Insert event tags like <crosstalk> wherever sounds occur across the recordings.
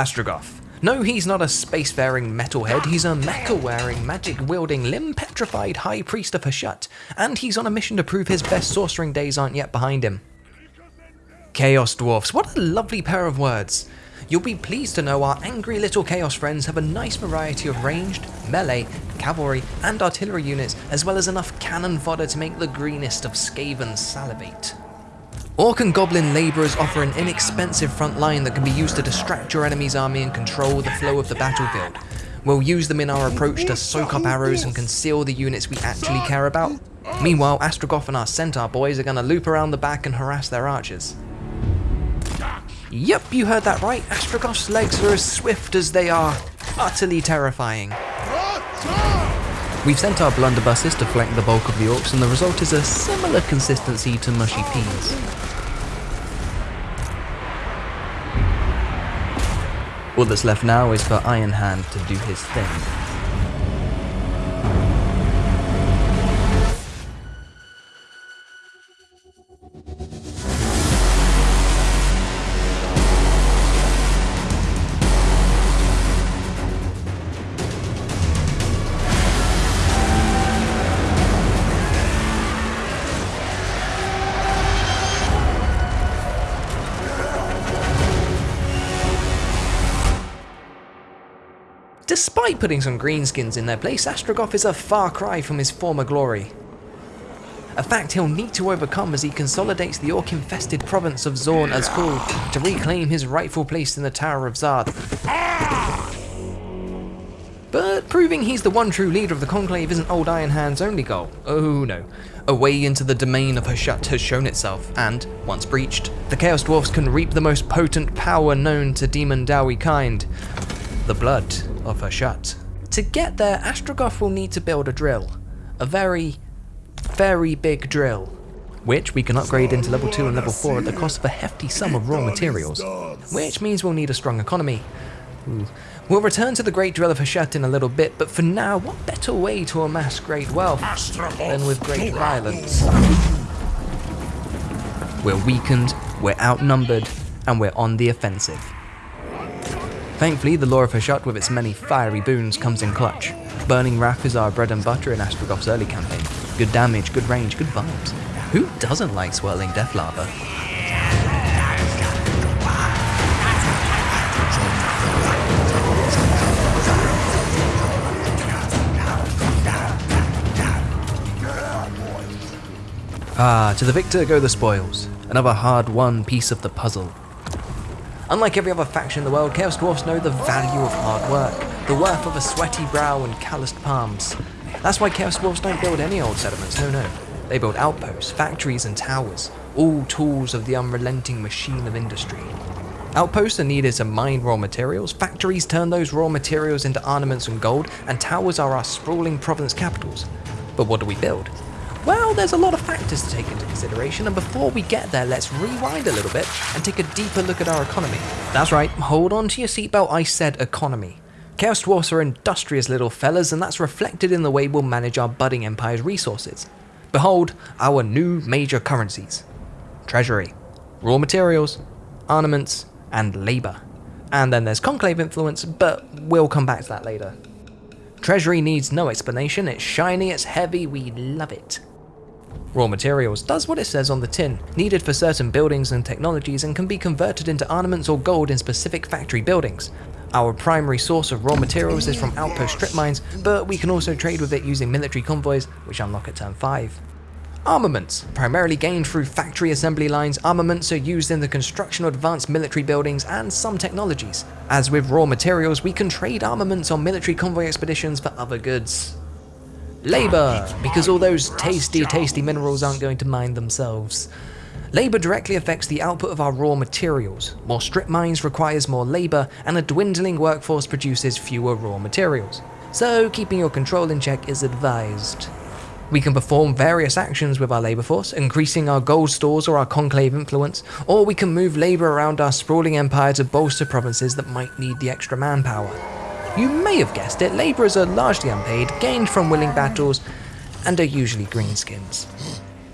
Astragoth. No, he's not a spacefaring metalhead, he's a mecha-wearing, magic-wielding, limb-petrified High Priest of Hashut, and he's on a mission to prove his best sorcering days aren't yet behind him. Chaos Dwarfs, what a lovely pair of words. You'll be pleased to know our angry little Chaos friends have a nice variety of ranged, melee, cavalry, and artillery units, as well as enough cannon fodder to make the greenest of Skaven salivate. Orc and Goblin labourers offer an inexpensive front line that can be used to distract your enemy's army and control the flow of the battlefield. We'll use them in our approach to soak up arrows and conceal the units we actually care about. Meanwhile, Astragoth and our Centaur boys are going to loop around the back and harass their archers. Yep, you heard that right. Astragoth's legs are as swift as they are utterly terrifying. We've sent our blunderbusses to flank the bulk of the orcs and the result is a similar consistency to mushy peas. All that's left now is for Iron Hand to do his thing. Putting some greenskins in their place, Astragoth is a far cry from his former glory. A fact he'll need to overcome as he consolidates the orc-infested province of Zorn Uzkul to reclaim his rightful place in the Tower of Zard. But proving he's the one true leader of the Conclave isn't Old Iron Hand's only goal. Oh no. A way into the domain of Hashut has shown itself, and, once breached, the Chaos Dwarfs can reap the most potent power known to Demon Dawi kind. The blood of Hashut. To get there, Astragoth will need to build a drill. A very, very big drill. Which we can upgrade into level 2 and level 4 at the cost of a hefty sum of raw materials. Which means we'll need a strong economy. Ooh. We'll return to the Great Drill of Hashut in a little bit, but for now, what better way to amass great wealth than with great violence? We're weakened, we're outnumbered, and we're on the offensive. Thankfully, the lore of Hashut with its many fiery boons comes in clutch. Burning Wrath is our bread and butter in Astragoth's early campaign. Good damage, good range, good vibes. Who doesn't like swirling death lava? Ah, to the victor go the spoils. Another hard-won piece of the puzzle. Unlike every other faction in the world, Chaos Dwarfs know the value of hard work, the worth of a sweaty brow and calloused palms. That's why Chaos Dwarfs don't build any old settlements, no no. They build outposts, factories and towers, all tools of the unrelenting machine of industry. Outposts are needed to mine raw materials, factories turn those raw materials into ornaments and gold, and towers are our sprawling province capitals. But what do we build? Well, there's a lot of factors to take into consideration, and before we get there, let's rewind a little bit and take a deeper look at our economy. That's right, hold on to your seatbelt, I said economy. Chaos Dwarfs are industrious little fellas, and that's reflected in the way we'll manage our budding empire's resources. Behold, our new major currencies. Treasury, raw materials, armaments, and labour. And then there's conclave influence, but we'll come back to that later. Treasury needs no explanation, it's shiny, it's heavy, we love it. Raw materials does what it says on the tin, needed for certain buildings and technologies and can be converted into armaments or gold in specific factory buildings. Our primary source of raw materials is from outpost strip mines, but we can also trade with it using military convoys, which unlock at turn 5. Armaments. Primarily gained through factory assembly lines, armaments are used in the construction of advanced military buildings and some technologies. As with raw materials, we can trade armaments on military convoy expeditions for other goods. Labour, because all those tasty, tasty minerals aren't going to mine themselves. Labour directly affects the output of our raw materials. More strip mines requires more labour, and a dwindling workforce produces fewer raw materials. So keeping your control in check is advised. We can perform various actions with our labour force, increasing our gold stores or our conclave influence, or we can move labour around our sprawling empire to bolster provinces that might need the extra manpower. You may have guessed it, labourers are largely unpaid, gained from willing battles, and are usually greenskins.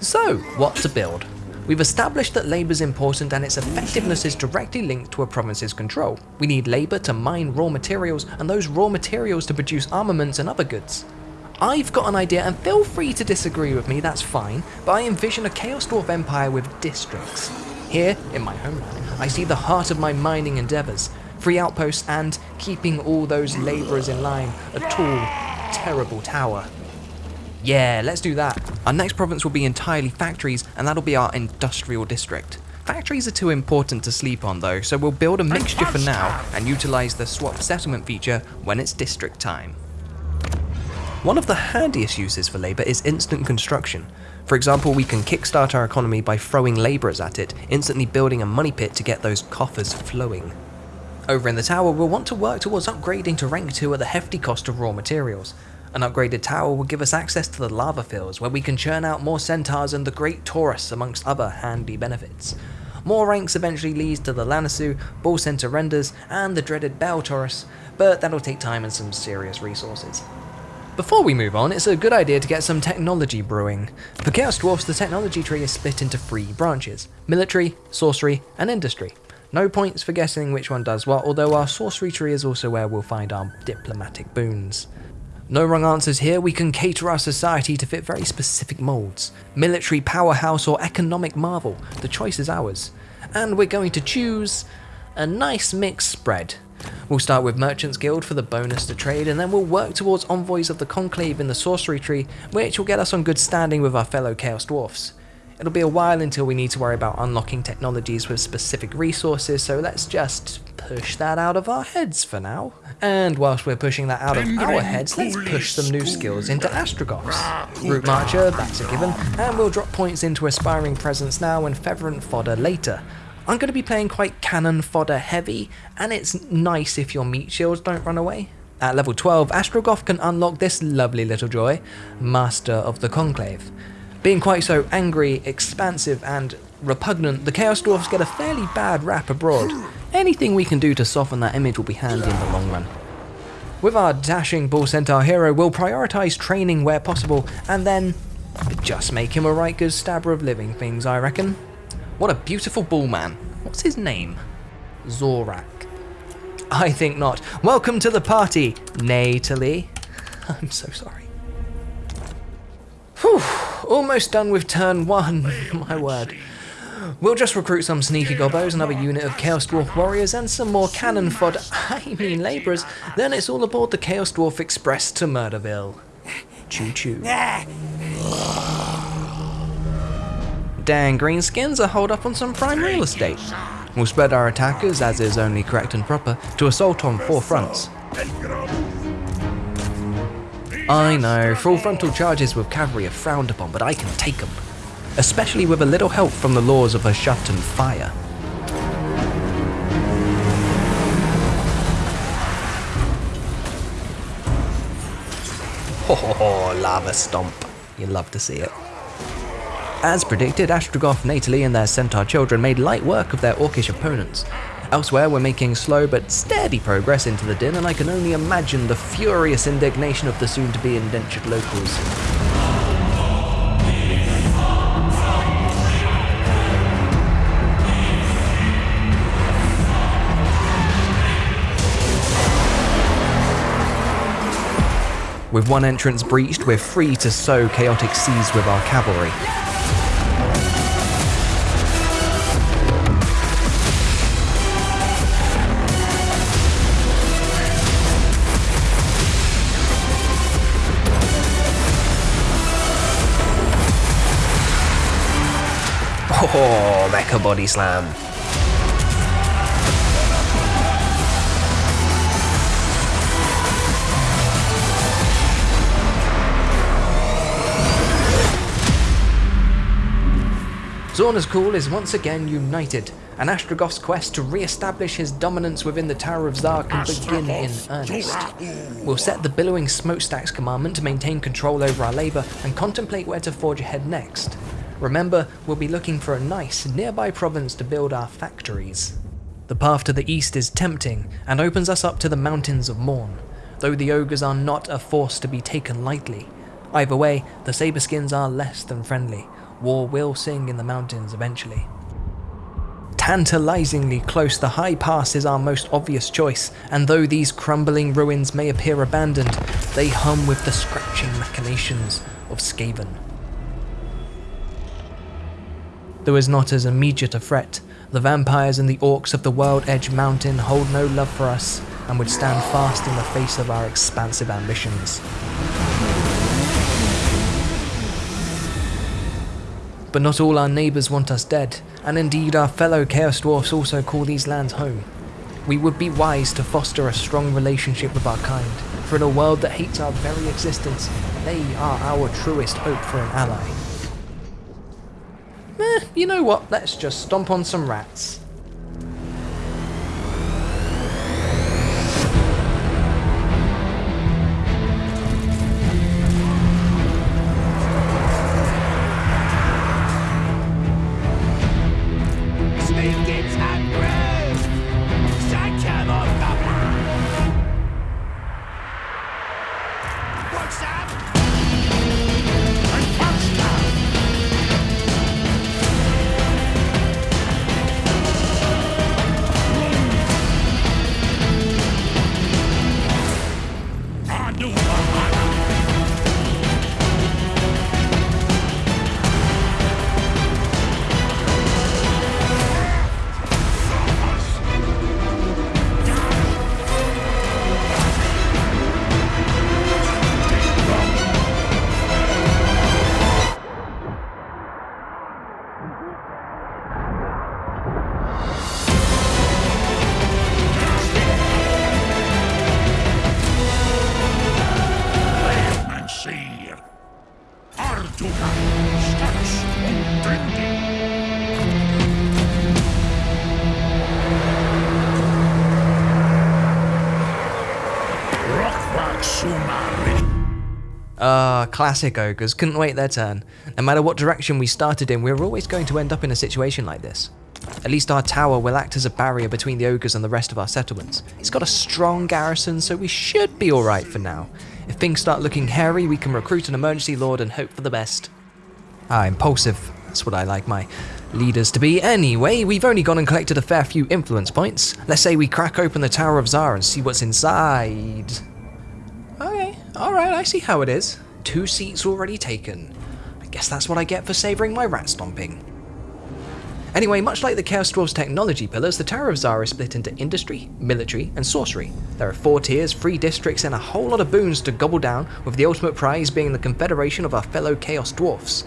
So, what to build? We've established that labour is important and its effectiveness is directly linked to a province's control. We need labour to mine raw materials and those raw materials to produce armaments and other goods. I've got an idea and feel free to disagree with me, that's fine, but I envision a Chaos Dwarf empire with districts. Here, in my homeland, I see the heart of my mining endeavours, free outposts and, keeping all those labourers in line, a tall, terrible tower. Yeah, let's do that. Our next province will be entirely factories, and that'll be our industrial district. Factories are too important to sleep on though, so we'll build a mixture for now and utilise the swap settlement feature when it's district time. One of the handiest uses for labour is instant construction. For example, we can kickstart our economy by throwing labourers at it, instantly building a money pit to get those coffers flowing. Over in the tower, we'll want to work towards upgrading to rank 2 at the hefty cost of raw materials. An upgraded tower will give us access to the lava fields, where we can churn out more centaurs and the great Taurus amongst other handy benefits. More ranks eventually leads to the Lammasu, Bull Centaur Renders, and the dreaded Bale Taurus, but that'll take time and some serious resources. Before we move on, it's a good idea to get some technology brewing. For Chaos Dwarfs, the technology tree is split into three branches, military, sorcery, and industry. No points for guessing which one does what, although our sorcery tree is also where we'll find our diplomatic boons. No wrong answers here, we can cater our society to fit very specific moulds. Military powerhouse or economic marvel, the choice is ours. And we're going to choose a nice mixed spread. We'll start with Merchants Guild for the bonus to trade, and then we'll work towards Envoys of the Conclave in the Sorcery Tree, which will get us on good standing with our fellow Chaos Dwarfs. It'll be a while until we need to worry about unlocking technologies with specific resources, so let's just push that out of our heads for now. And whilst we're pushing that out of our heads, let's push some new skills into Astragoths. Route Marcher, that's a given, and we'll drop points into Inspiring Presence now and Featherant Fodder later. I'm going to be playing quite cannon fodder heavy, and it's nice if your meat shields don't run away. At level 12, Astragoth can unlock this lovely little joy, Master of the Conclave. Being quite so angry, expansive, and repugnant, the Chaos Dwarfs get a fairly bad rap abroad. Anything we can do to soften that image will be handy in the long run. With our dashing Bull Centaur hero, we'll prioritise training where possible, and then just make him a right good stabber of living things, I reckon. What a beautiful bull man. What's his name? Zorak. I think not. Welcome to the party, Natalie. <laughs> I'm so sorry. Whew, almost done with turn one, <laughs> my word. We'll just recruit some sneaky gobos, another unit of Chaos Dwarf warriors, and some more cannon fodder, <laughs> I mean labourers. Then it's all aboard the Chaos Dwarf Express to Murderville. Choo choo. Dang, greenskins are holed up on some prime real estate. We'll spread our attackers, as is only correct and proper, to assault on four fronts. I know, full frontal charges with cavalry are frowned upon, but I can take them. Especially with a little help from the laws of Hashuttan fire. Ho ho ho, lava stomp. You love to see it. As predicted, Astragoth, Natalie and their centaur children made light work of their orcish opponents. Elsewhere, we're making slow but steady progress into the din, and I can only imagine the furious indignation of the soon-to-be indentured locals. With one entrance breached, we're free to sow chaotic seas with our cavalry. Oh, mecha body slam. Zorn Uzkul is once again united, and Astragoth's quest to re-establish his dominance within the Tower of Zharr can begin in earnest. We'll set the Billowing Smokestacks commandment to maintain control over our labour and contemplate where to forge ahead next. Remember, we'll be looking for a nice, nearby province to build our factories. The path to the east is tempting, and opens us up to the Mountains of Mourn, though the ogres are not a force to be taken lightly. Either way, the Saberskins are less than friendly. war will sing in the mountains eventually. Tantalizingly close, the High Pass is our most obvious choice, and though these crumbling ruins may appear abandoned, they hum with the scratching machinations of Skaven. Though is not as immediate a threat, the vampires and the orcs of the World Edge Mountain hold no love for us and would stand fast in the face of our expansive ambitions. But not all our neighbours want us dead, and indeed our fellow Chaos Dwarfs also call these lands home. We would be wise to foster a strong relationship with our kind, for in a world that hates our very existence, they are our truest hope for an ally. Eh, you know what, let's just stomp on some rats. Classic ogres, couldn't wait their turn. No matter what direction we started in, we are always going to end up in a situation like this. At least our tower will act as a barrier between the ogres and the rest of our settlements. It's got a strong garrison, so we should be alright for now. If things start looking hairy, we can recruit an emergency lord and hope for the best. Ah, impulsive. That's what I like my leaders to be. Anyway, we've only gone and collected a fair few influence points. Let's say we crack open the Tower of Zharr and see what's inside. Okay, alright, I see how it is. Two seats already taken. I guess that's what I get for savouring my rat stomping. Anyway, much like the Chaos Dwarf's technology pillars, the Tower of Zara is split into industry, military, and sorcery. There are four tiers, three districts, and a whole lot of boons to gobble down, with the ultimate prize being the confederation of our fellow Chaos Dwarfs.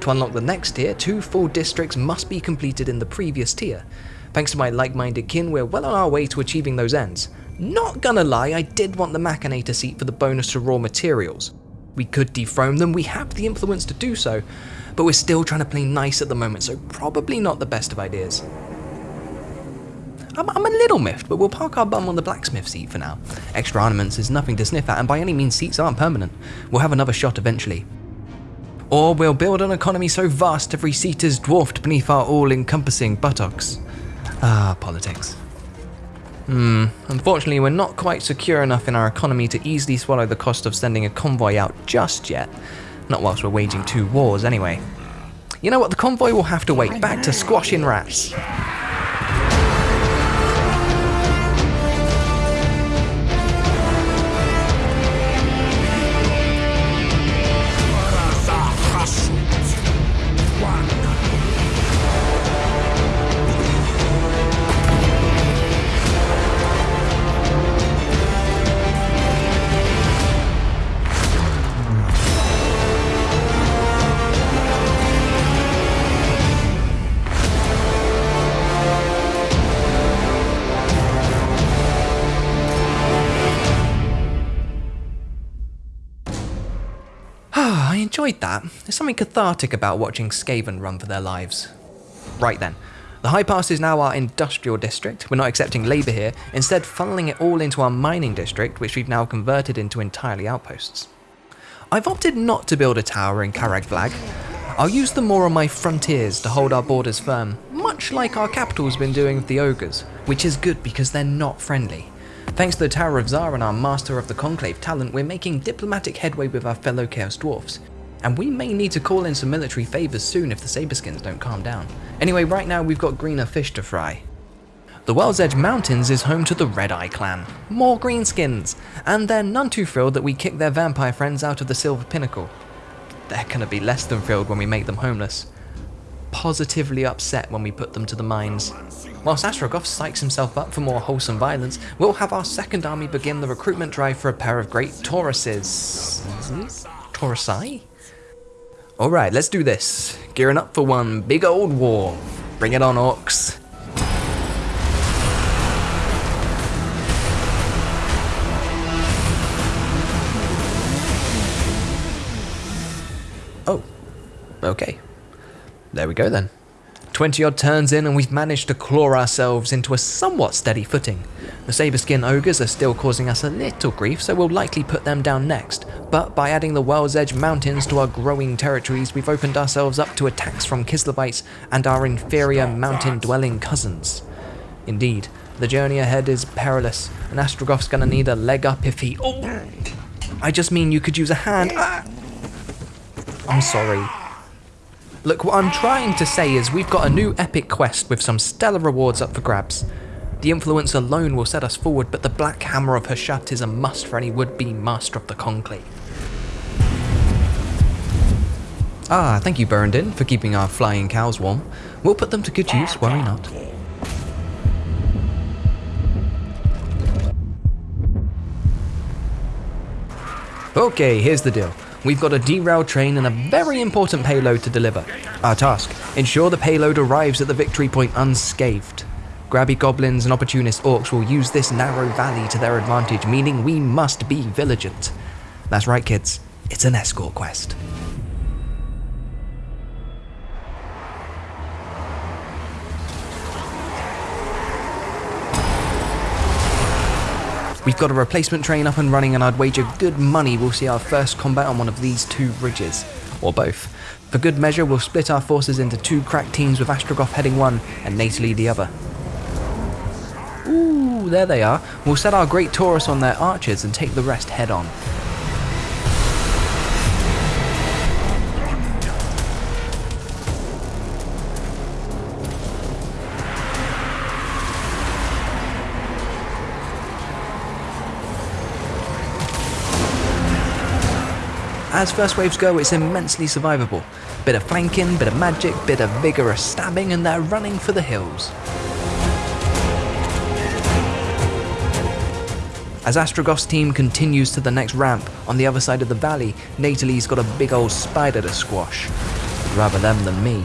To unlock the next tier, two full districts must be completed in the previous tier. Thanks to my like-minded kin, we're well on our way to achieving those ends. Not gonna lie, I did want the Machinator seat for the bonus to raw materials. We could dethrone them, we have the influence to do so, but we're still trying to play nice at the moment, so probably not the best of ideas. I'm, I'm, a little miffed, but we'll park our bum on the blacksmith seat for now. Extra ornaments is nothing to sniff at, and by any means seats aren't permanent. We'll have another shot eventually. Or we'll build an economy so vast every seat is dwarfed beneath our all-encompassing buttocks. Ah, politics. Hmm, unfortunately we're not quite secure enough in our economy to easily swallow the cost of sending a convoy out just yet. Not whilst we're waging two wars anyway. You know what, the convoy will have to wait, back to squashing rats. Ah, enjoyed that. There's something cathartic about watching Skaven run for their lives. Right then. The High Pass is now our industrial district. We're not accepting labour here, instead funneling it all into our mining district, which we've now converted into entirely outposts. I've opted not to build a tower in Karag I'll use them more on my frontiers to hold our borders firm, much like our capital's been doing with the ogres, which is good because they're not friendly. Thanks to the Tower of Zharr and our Master of the Conclave talent, we're making diplomatic headway with our fellow Chaos Dwarfs. And we may need to call in some military favours soon if the Saberskins don't calm down. Anyway, right now we've got greener fish to fry. The World's Edge Mountains is home to the Red Eye clan, more greenskins, and they're none too thrilled that we kicked their vampire friends out of the Silver Pinnacle. They're gonna be less than thrilled when we make them homeless. Positively upset when we put them to the mines. Whilst Astragoth psychs himself up for more wholesome violence, we'll have our second army begin the recruitment drive for a pair of great Tauruses. Hmm? Taurusai? Alright, let's do this. Gearing up for one big old war. Bring it on, orcs. Oh, okay. There we go then. 20 odd turns in and we've managed to claw ourselves into a somewhat steady footing. The Saberskin Ogres are still causing us a little grief, so we'll likely put them down next, but by adding the World's Edge Mountains to our growing territories, we've opened ourselves up to attacks from Kislevites and our inferior mountain-dwelling cousins. Indeed, the journey ahead is perilous, and Astragoth's gonna need a leg up if he- Oh! I just mean you could use a hand- ah! I'm sorry. Look, what I'm trying to say is we've got a new epic quest with some stellar rewards up for grabs. The influence alone will set us forward, but the Black Hammer of Hashut is a must for any would-be Master of the Conclave. Ah, thank you Burndin for keeping our flying cows warm. We'll put them to good use, worry not. Okay, here's the deal. We've got a derailed train and a very important payload to deliver. Our task, ensure the payload arrives at the victory point unscathed. Grabby goblins and opportunist orcs will use this narrow valley to their advantage, meaning we must be vigilant. That's right kids, it's an escort quest. We've got a replacement train up and running and I'd wager good money we'll see our first combat on one of these two bridges, or both. For good measure, we'll split our forces into two crack teams with Astragoth heading one and Natalie the other. Ooh, there they are. We'll set our great Taurus on their archers and take the rest head on. As first waves go, it's immensely survivable. Bit of flanking, bit of magic, bit of vigorous stabbing, and they're running for the hills. As Astragoth's team continues to the next ramp on the other side of the valley, Natalie's got a big old spider to squash. Rather them than me.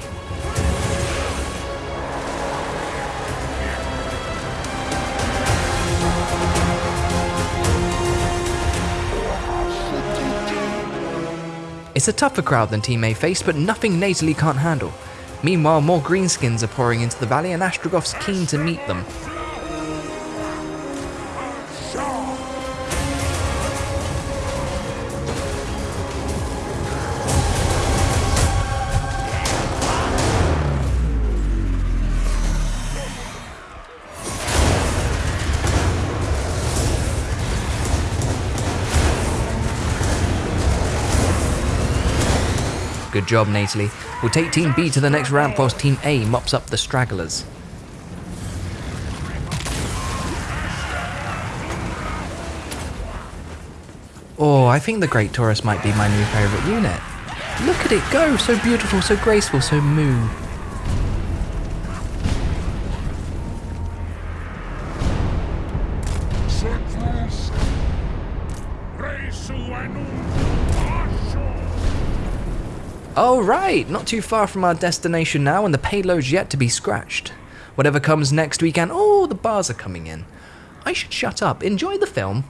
It's a tougher crowd than Team A face, but nothing Natalie can't handle. Meanwhile, more greenskins are pouring into the valley and Astragoth's keen to meet them. Good job, Natalie. We'll take Team B to the next ramp whilst Team A mops up the stragglers. Oh, I think the Great Taurus might be my new favourite unit. Look at it go! So beautiful, so graceful, so moo. Oh right, not too far from our destination now and the payload's yet to be scratched. Whatever comes next weekend, oh, the bars are coming in. I should shut up, enjoy the film,